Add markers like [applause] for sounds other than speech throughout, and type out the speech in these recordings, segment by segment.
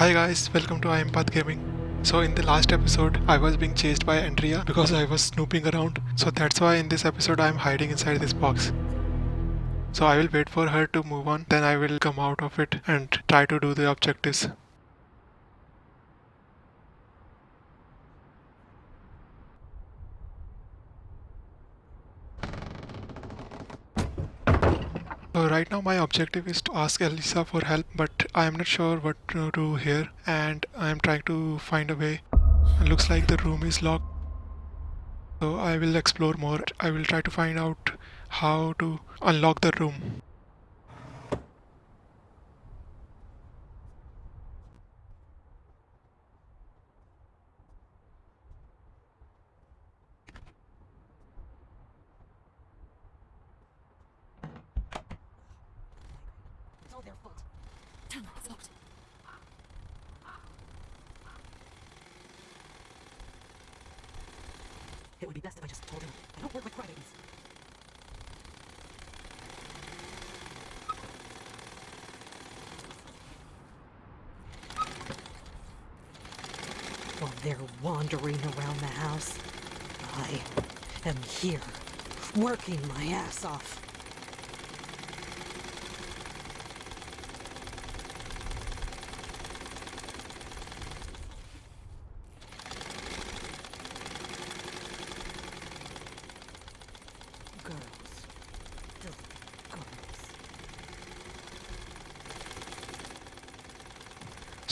Hi guys, welcome to Impath Gaming. So in the last episode, I was being chased by Andrea because I was snooping around. So that's why in this episode I am hiding inside this box. So I will wait for her to move on, then I will come out of it and try to do the objectives. So right now my objective is to ask Elisa for help but I am not sure what to do here and I am trying to find a way. It looks like the room is locked. So I will explore more. I will try to find out how to unlock the room. It's all their fault. Damn it, it's locked. It would be I don't work with crybabies. While they're wandering around the house, I am here, working my ass off. Girls. Filthy girls.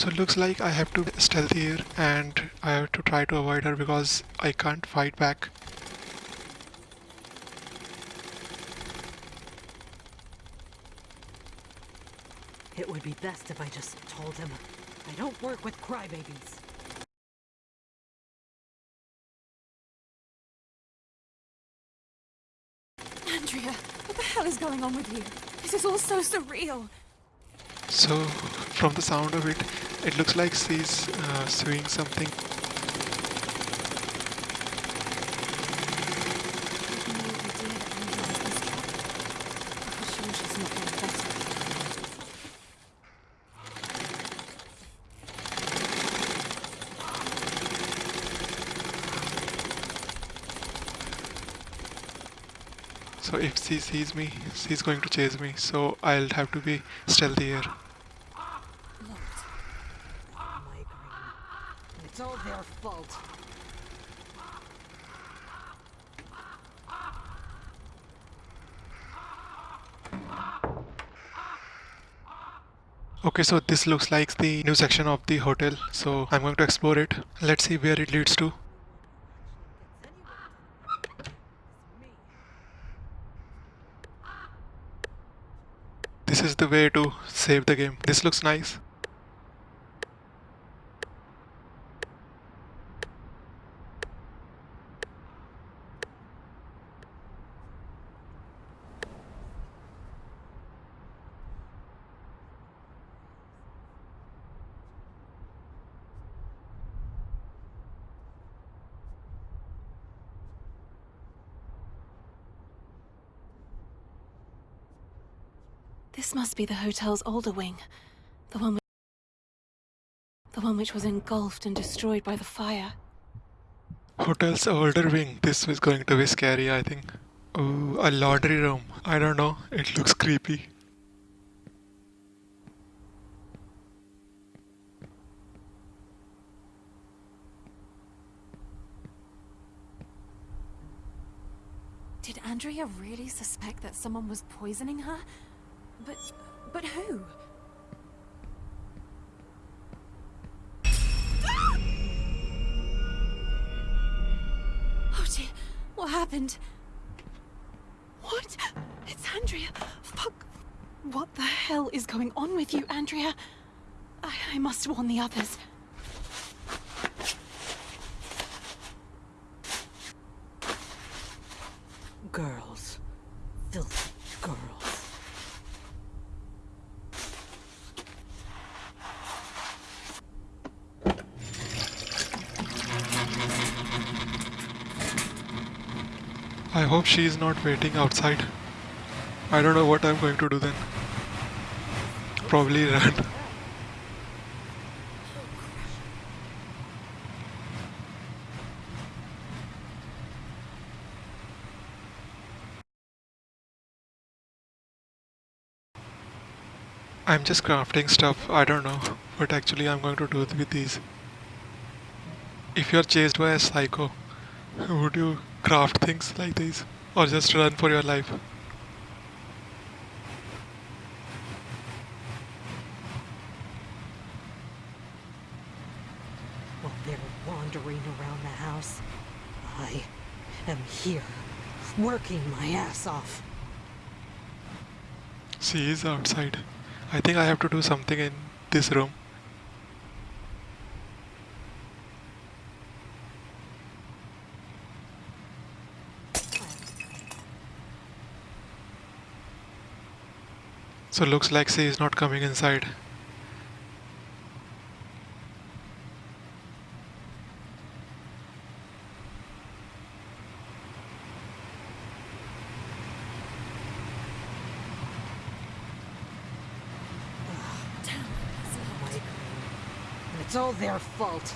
So it looks like I have to stealth here and I have to try to avoid her because I can't fight back. It would be best if I just told him. I don't work with crybabies. Andrea, what the hell is going on with you? This is all so surreal. So from the sound of it, it looks like she's uh, sewing something. So if she sees me, she's going to chase me. So I'll have to be stealthy here. Migraine. It's all their fault. Okay, so this looks like the new section of the hotel. So I'm going to explore it. Let's see where it leads to. This is the way to save the game. This looks nice. This must be the hotel's older wing. The one which... The one which was engulfed and destroyed by the fire. Hotel's older wing. This is going to be scary, I think. Ooh, a laundry room. I don't know. It looks creepy. Did Andrea really suspect that someone was poisoning her? But... but who? [gasps] Oh dear, what happened? What? It's Andrea. Fuck. What the hell is going on with you, Andrea? I, I must warn the others. Girls. Filthy I hope she is not waiting outside. I don't know what I'm going to do then. Probably run. I'm just crafting stuff, I don't know what actually I'm going to do with these. If you're chased by a psycho, [laughs] would you craft things like these? Or just run for your life? While they're wandering around the house, I am here, working my ass off. She is outside. I think I have to do something in this room. So looks like she is not coming inside. It's all their fault.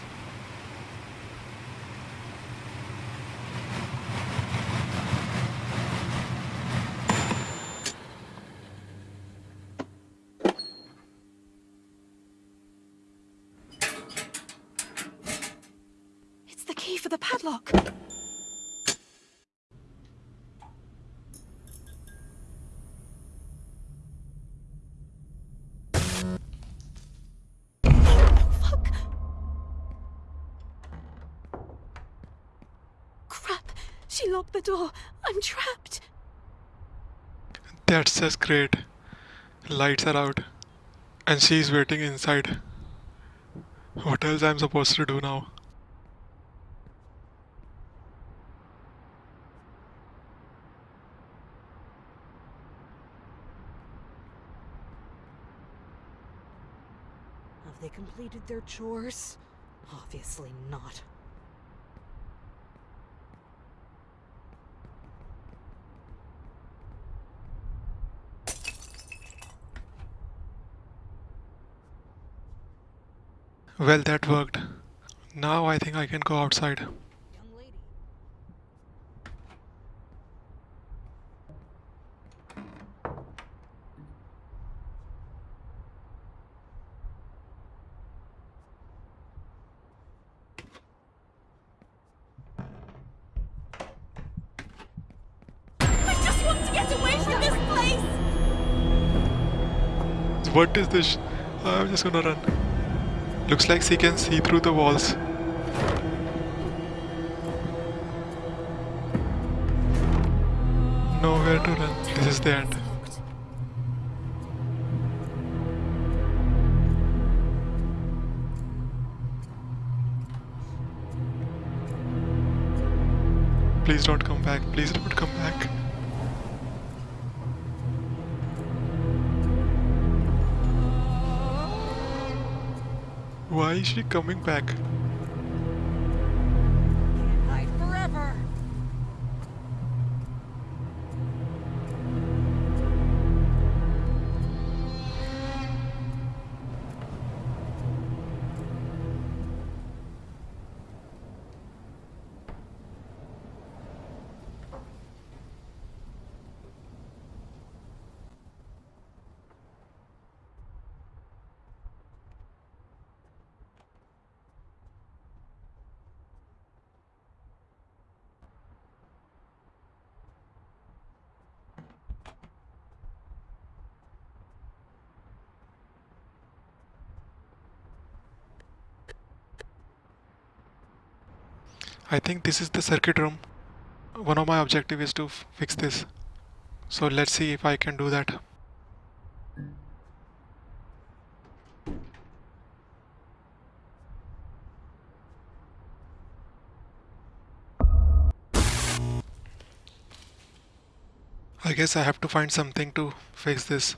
She locked the door. I'm trapped. That's just great. Lights are out. And she's waiting inside. What else I'm supposed to do now? Have they completed their chores? Obviously not. Well, that worked. Now I think I can go outside. I just want to get away from this place. What is this? I'm just gonna run. Looks like she can see through the walls. Nowhere to run. This is the end. Please don't come back. Please don't come back. Why is she coming back? I think this is the circuit room. One of my objective is to fix this. So let's see if I can do that. I guess I have to find something to fix this.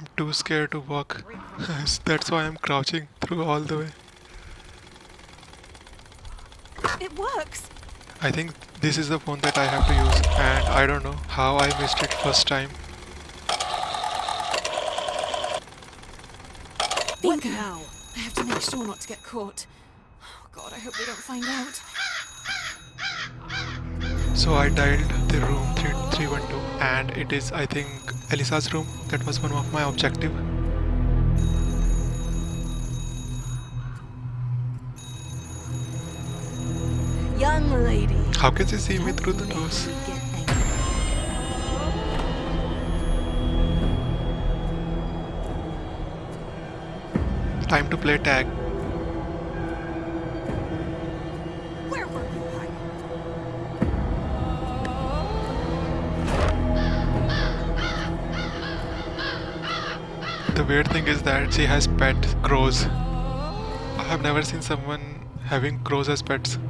I'm too scared to walk. [laughs] That's why I'm crouching through all the way. It works! I think this is the phone that I have to use and I don't know how I missed it first time. Bingo. now? I have to make sure not to get caught. Oh god, I hope they don't find out. So I dialed the room 3312 and it is I think Elisa's room. That was one of my objective. Young lady. How can she see me through the doors? make me get angry. Time to play tag. Weird thing is that she has pet crows. I have never seen someone having crows as pets.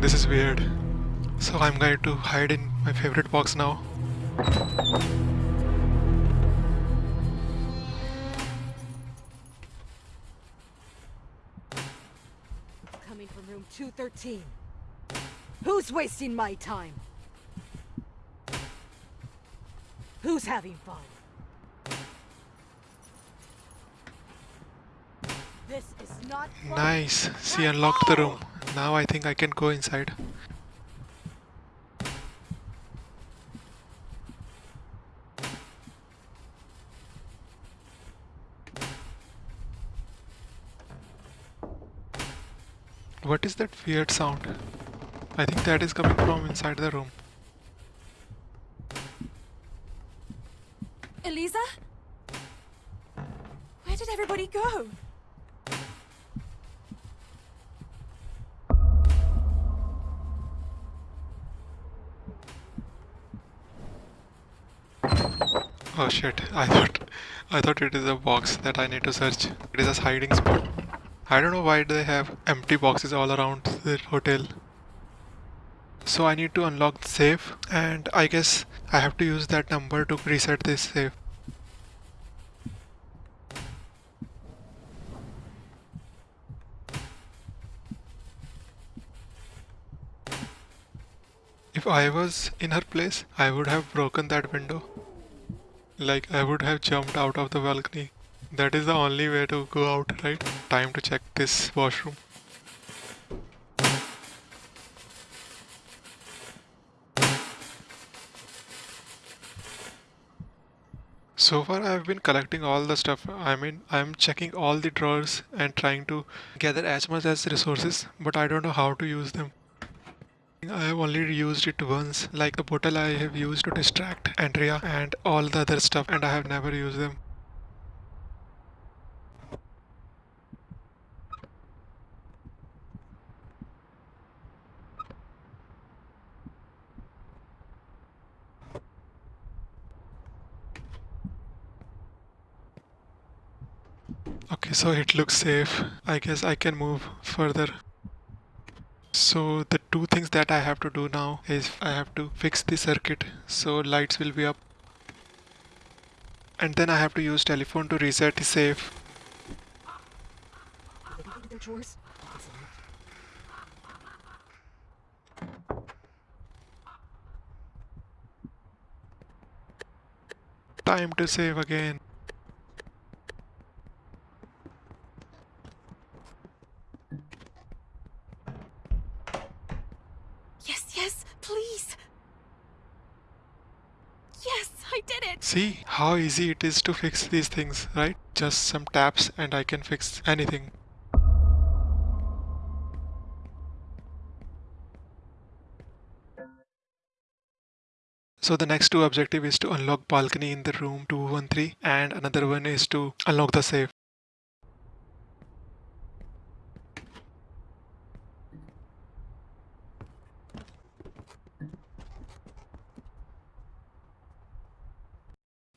This is weird. So I'm going to hide in my favorite box now. Coming from room 213. Who's wasting my time? Who's having fun? This is not fun. Nice. She unlocked the room. Now I think I can go inside. What is that weird sound? I think that is coming from inside the room. Elisa? Where did everybody go? Oh shit, I thought I thought it is a box that I need to search. It is a hiding spot. I don't know why they have empty boxes all around the hotel. So I need to unlock the safe and I guess I have to use that number to reset this safe. If I was in her place, I would have broken that window. Like I would have jumped out of the balcony. That is the only way to go out, right? Time to check this washroom. So far I've been collecting all the stuff. I mean, I'm checking all the drawers and trying to gather as much as resources, but I don't know how to use them. I have only used it once, like the bottle I have used to distract Andrea and all the other stuff, and I have never used them. Okay, so it looks safe. I guess I can move further. So the two things that I have to do now is I have to fix the circuit so lights will be up. And then I have to use telephone to reset the safe. Time to save again. Yes, yes, please! Yes, I did it! See how easy it is to fix these things, right? Just some taps and I can fix anything. So the next two objective is to unlock balcony in the room 213 and another one is to unlock the safe.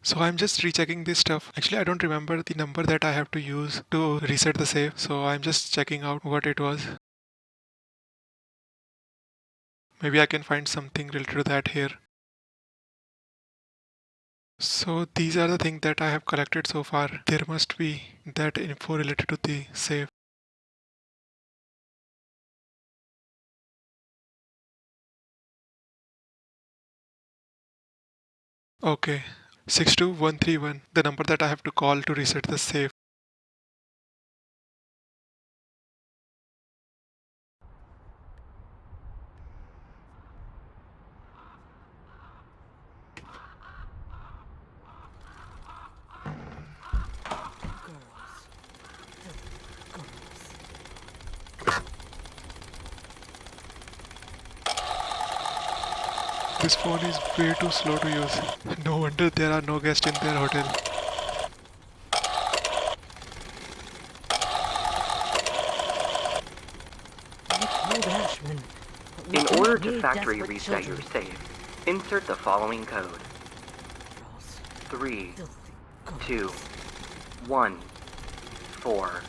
So I'm just rechecking this stuff. Actually, I don't remember the number that I have to use to reset the save. So I'm just checking out what it was. Maybe I can find something related to that here. So these are the things that I have collected so far. There must be that info related to the safe. Okay, 62131, the number that I have to call to reset the safe. Girls. Girls. This phone is way too slow to use. No wonder there are no guests in their hotel. Ashman. In order to factory reset your children. safe, insert the following code. Girls. Three, Filthy girls. two, one, four.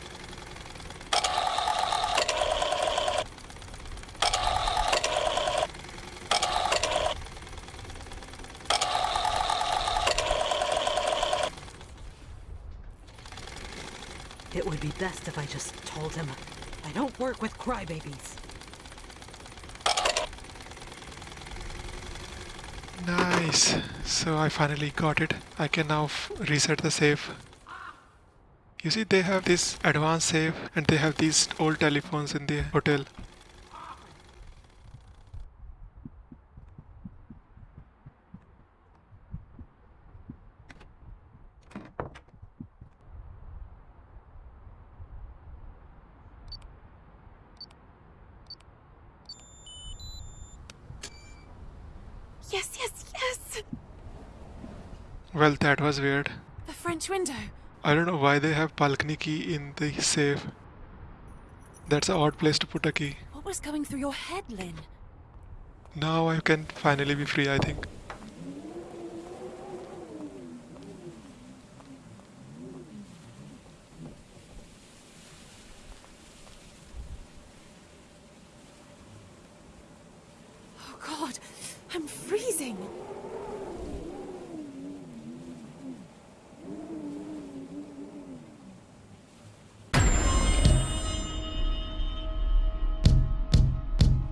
It would be best if I just told him. I don't work with crybabies. Nice. So I finally got it. I can now reset the safe. You see, they have this advanced safe and they have these old telephones in the hotel. Well, that was weird. The French window. I don't know why they have balcony key in the safe. That's an odd place to put a key. What was going through your head, Lynn? Now I can finally be free, I think. Oh god, I'm freezing.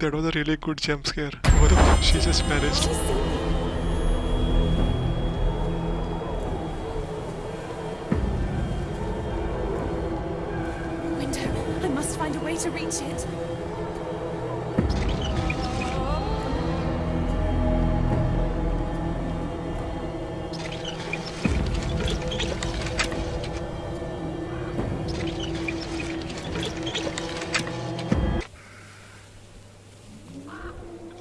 That was a really good jump scare. She just managed. Window. I must find a way to reach it.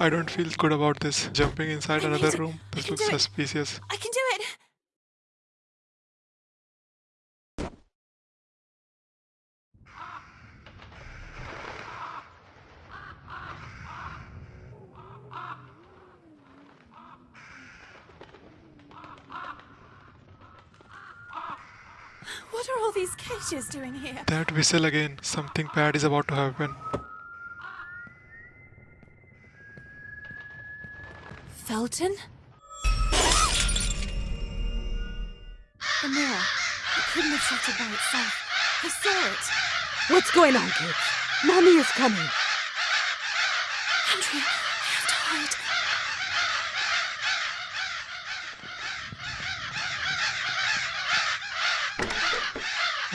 I don't feel good about this. Jumping inside I another room. This looks suspicious. I can do it. What are all these cages doing here? That whistle again. Something bad is about to happen. Felton? The mirror. It couldn't have shattered by itself. I saw it. What's going on, kids? Mommy is coming. Andrea, I have to hide.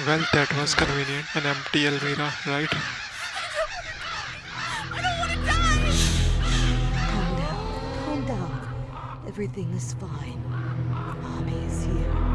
Well, that was convenient. An empty almirah, right? Everything is fine. Mommy is here.